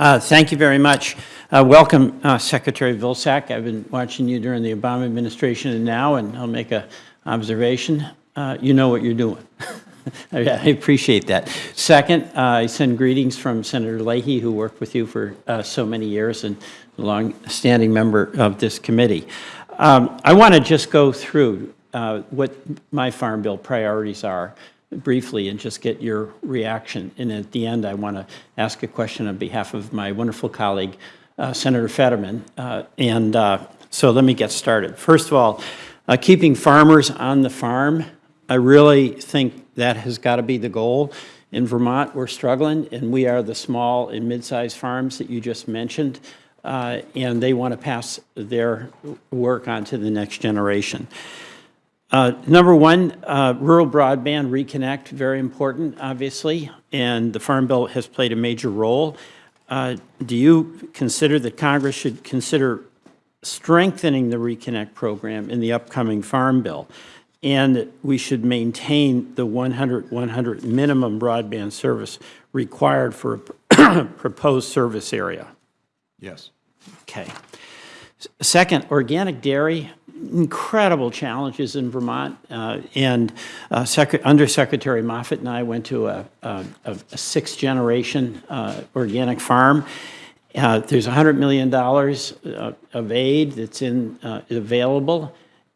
Uh, Thank you very much. Uh, Welcome, uh, Secretary Vilsack. I've been watching you during the Obama administration and now, and I'll make a observation. Uh, You know what you're doing. I appreciate that. Second, uh, I send greetings from Senator Leahy, who worked with you for uh, so many years and a long-standing member of this committee. Um, I want to just go through what my Farm Bill priorities are briefly and just get your reaction. And at the end, I want to ask a question on behalf of my wonderful colleague, uh, Senator Fetterman. Uh, And uh, so let me get started. First of all, uh, keeping farmers on the farm, I really think that has got to be the goal. In Vermont, we're struggling, and we are the small and mid-sized farms that you just mentioned, uh, and they want to pass their work on to the next generation. Uh, Number one, uh, rural broadband reconnect, very important, obviously, and the Farm Bill has played a major role. Uh, Do you consider that Congress should consider strengthening the reconnect program in the upcoming Farm Bill? And we should maintain the 100-100 minimum broadband service required for a proposed service area? Yes. Okay. Second, organic dairy, incredible challenges in Vermont. uh, And uh, Secre- Undersecretary Moffitt and I went to a a- a- a sixth-generation uh, organic farm. Uh, There's $100 million uh, of aid that's in, uh, available,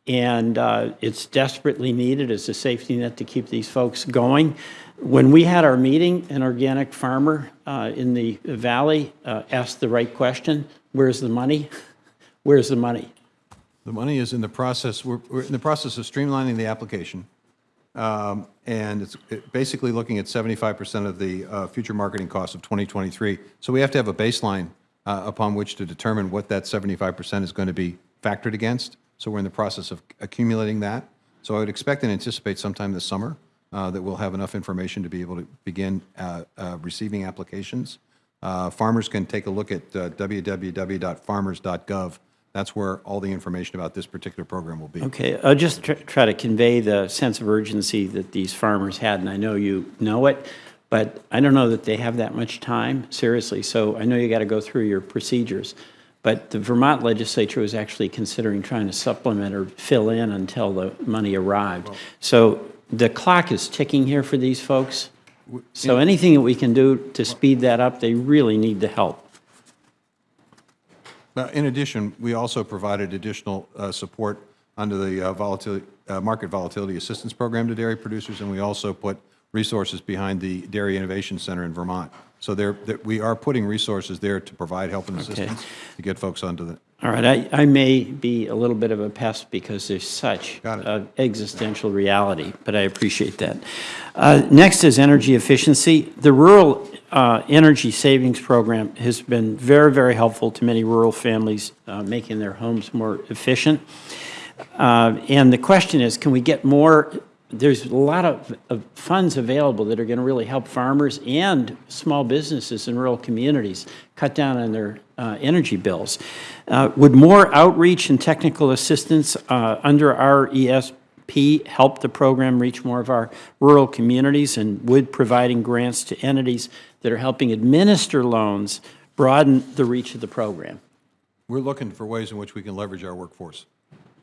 and it's desperately needed as a safety net to keep these folks going. When we had our meeting, an organic farmer in the valley asked the right question, where's the money? Where's the money? The money is in the process, we're, we're in the process of streamlining the application. Um, And it's it- basically looking at 75% of the uh, future marketing costs of 2023. So we have to have a baseline uh, upon which to determine what that 75% is going to be factored against. So we're in the process of accumulating that. So I would expect and anticipate sometime this summer uh, that we'll have enough information to be able to begin uh, uh, receiving applications. Uh, Farmers can take a look at www.farmers.gov. That's where all the information about this particular program will be. Okay, I'll just tr- try to convey the sense of urgency that these farmers had, and I know you know it, but I don't know that they have that much time, seriously. So I know you got to go through your procedures. But the Vermont legislature was actually considering trying to supplement or fill in until the money arrived. So the clock is ticking here for these folks. So anything that we can do to speed that up, they really need the help. Uh, In addition, we also provided additional uh, support under the uh, volatility, uh, Market Volatility Assistance Program to dairy producers, and we also put resources behind the Dairy Innovation Center in Vermont. So there, that we are putting resources there to provide help and assistance to get folks onto the, All right, I, I may be a little bit of a pest because there's such existential reality, but I appreciate that. Uh, Next is energy efficiency. The Rural uh, Energy Savings Program has been very, very helpful to many rural families, uh, making their homes more efficient. Uh, And the question is, can we get more, there's a lot of, of funds available that are going to really help farmers and small businesses in rural communities cut down on their uh, energy bills. Uh, Would more outreach and technical assistance under our Help the program reach more of our rural communities? And would providing grants to entities that are helping administer loans broaden the reach of the program? we're looking for ways in which we can leverage our workforce.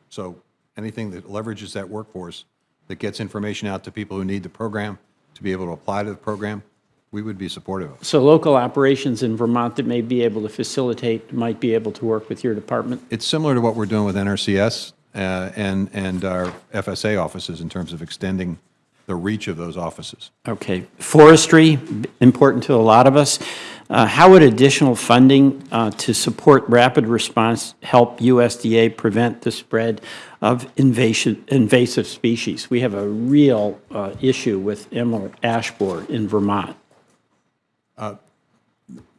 So anything that leverages that workforce, that gets information out to people who need the program, to be able to apply to the program, we would be supportive of. So local operations in Vermont that may be able to facilitate, might be able to work with your department? It's similar to what we're doing with NRCS uh, and, and our FSA offices in terms of extending the reach of those offices. Okay. Forestry, important to a lot of us. Uh, How would additional funding uh, to support rapid response help USDA prevent the spread of invasive, invasive species? We have a real uh, issue with emerald ash borer in Vermont.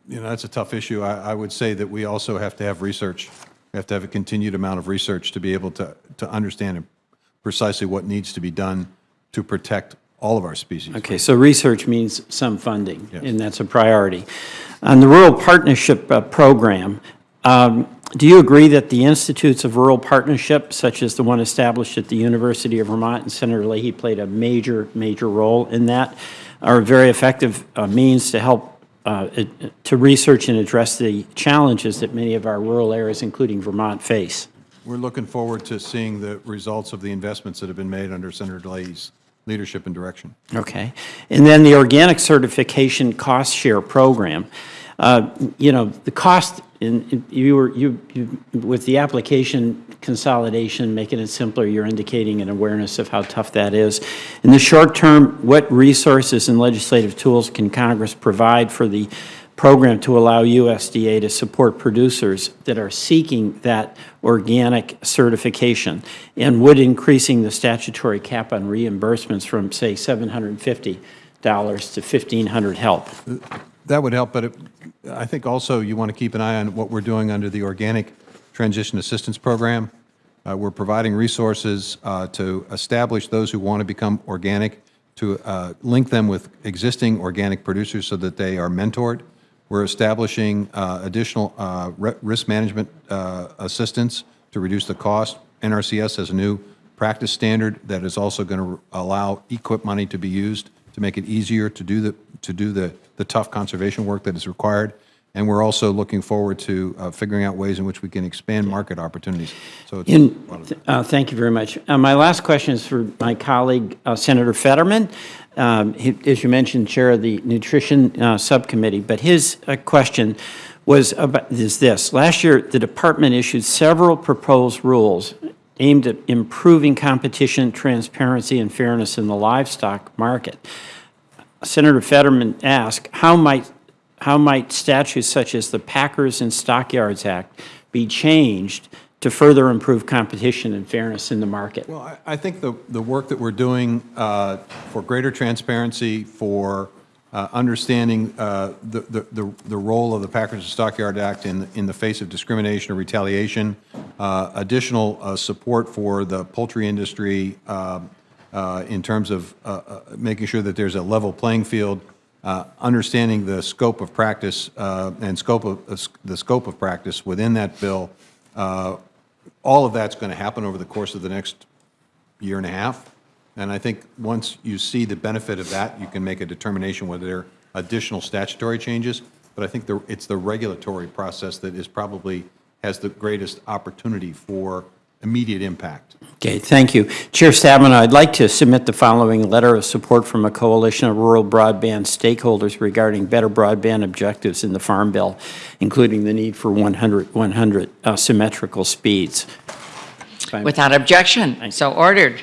You know, that's a tough issue. I, I would say that we also have to have research. We have to have a continued amount of research to be able to, to understand precisely what needs to be done to protect all of our species. Okay, so research means some funding, Yes. and that's a priority. On the Rural Partnership uh, Program, um, do you agree that the Institutes of Rural Partnership, such as the one established at the University of Vermont, and Senator Leahy played a major, major role in that, are a very effective uh, means to help uh, to research and address the challenges that many of our rural areas, including Vermont, face. We're looking forward to seeing the results of the investments that have been made under Senator Leahy's leadership and direction. Okay. And then the organic certification cost share program. Uh, You know, the cost, in in- you were, you, you- with the application consolidation, making it simpler, you're indicating an awareness of how tough that is. In the short term, what resources and legislative tools can Congress provide for the program to allow USDA to support producers that are seeking that organic certification? And would increasing the statutory cap on reimbursements from, say, $750 to 1,500 help? That would help, but it- I think also you want to keep an eye on what we're doing under the Organic Transition Assistance Program. Uh, We're providing resources uh, to establish those who want to become organic, to uh, link them with existing organic producers so that they are mentored. We're establishing uh, additional uh, risk management uh, assistance to reduce the cost. NRCS has a new practice standard that is also going to allow EQIP money to be used to make it easier to do the, to do the, the tough conservation work that is required. And we're also looking forward to uh, figuring out ways in which we can expand market opportunities. So it's, In, uh, thank you very much. Uh, My last question is for my colleague, uh, Senator Fetterman. Um, he- As you mentioned, Chair of the Nutrition uh, Subcommittee, but his uh, question was about, is this. Last year, the department issued several proposed rules aimed at improving competition, transparency, and fairness in the livestock market. Senator Fetterman asked, how might, how might statutes such as the Packers and Stockyards Act be changed to further improve competition and fairness in the market? well, I, I think the, the work that we're doing uh, for greater transparency, for uh, understanding uh, the, the, the role of the Packers and Stockyard Act in, in the face of discrimination or retaliation, uh, additional uh, support for the poultry industry um, uh, in terms of uh, uh, making sure that there's a level playing field, uh, understanding the scope of practice uh, and scope of, the scope of practice within that bill, all of that's going to happen over the course of the next year and a half. And I think once you see the benefit of that, you can make a determination whether there are additional statutory changes. But I think the, it's the regulatory process that is probably, has the greatest opportunity for immediate impact. Okay, thank you. Chair Stabenow, I'd like to submit the following letter of support from a coalition of rural broadband stakeholders regarding better broadband objectives in the Farm Bill, including the need for 100, 100 uh, symmetrical speeds. Without objection, so ordered.